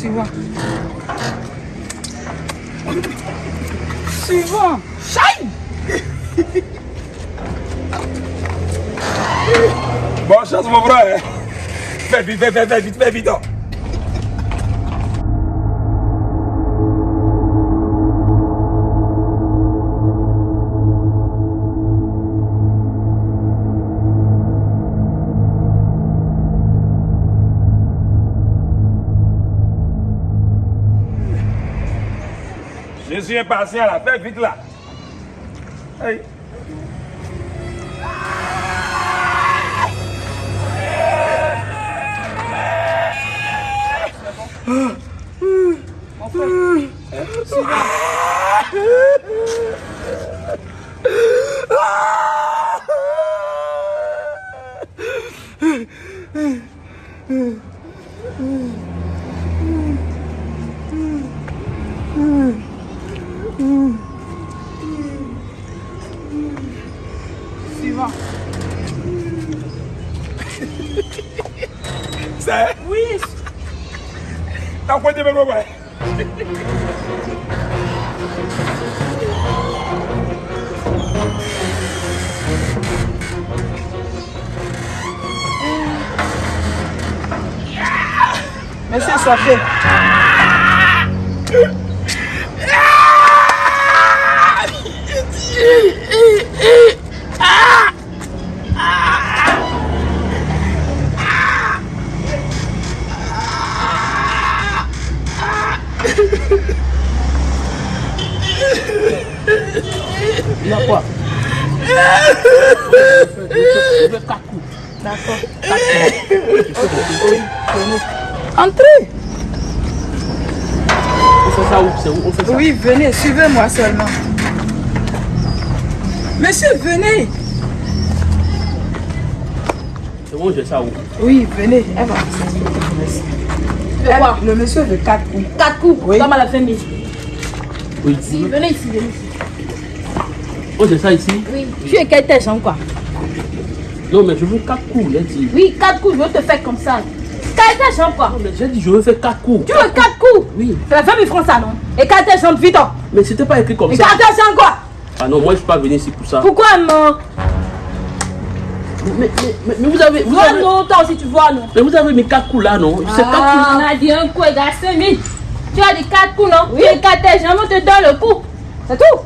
Suivant. Suivant. Chai Bonne chance, mon frère. Fais vite, fais, fais, fais Je suis impatient là, fais vite là. Hey. Suivant. C'est. Oui. T'as quoi de me ouais? Monsieur, ça fait. Il y a quoi Je veux quatre coups. D'accord. Venez. Entrez. On fait ça où C'est où On fait ça Oui, venez, suivez-moi seulement. Monsieur, venez. C'est où on fait ça où? Oui, venez. Elle va. quoi? Elle- Le monsieur veut quatre coups. Quatre coups, Oui. comme à la famille. Oui. Si, venez ici, venez ici. On fait ça ici? Oui. Tu es quelle tête, quoi? Non, mais je veux quatre coups, il a dit. Oui, quatre coups, je veux te faire comme ça. Quelle tête, jambe, quoi? Non, mais j'ai dit je veux faire quatre coups. Tu veux quatre coups? Oui. C'est la famille française, non? Écarte tes jambes, vite. hein. Mais c'était pas écrit comme ça. Écarte tes jambes, quoi? Ah non, moi je suis pas venu ici pour ça. Pourquoi non Mais, mais, mais, mais vous avez. Vous avez... non, toi aussi, tu vois non Mais vous avez mis quatre coups là, non? C'est quatre Ah, coups. on a dit un coup égale 5 000. Tu as dit quatre coups, non? Oui. Tu écartes tes jambes, on te donne le coup. C'est tout.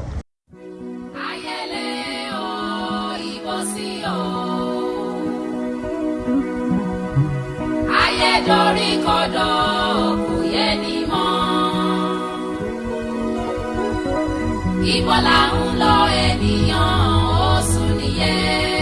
ayé dorí kodò kò yẹ ní mọ́ ibo ń lọ ènìyàn ó sùn nìyẹn.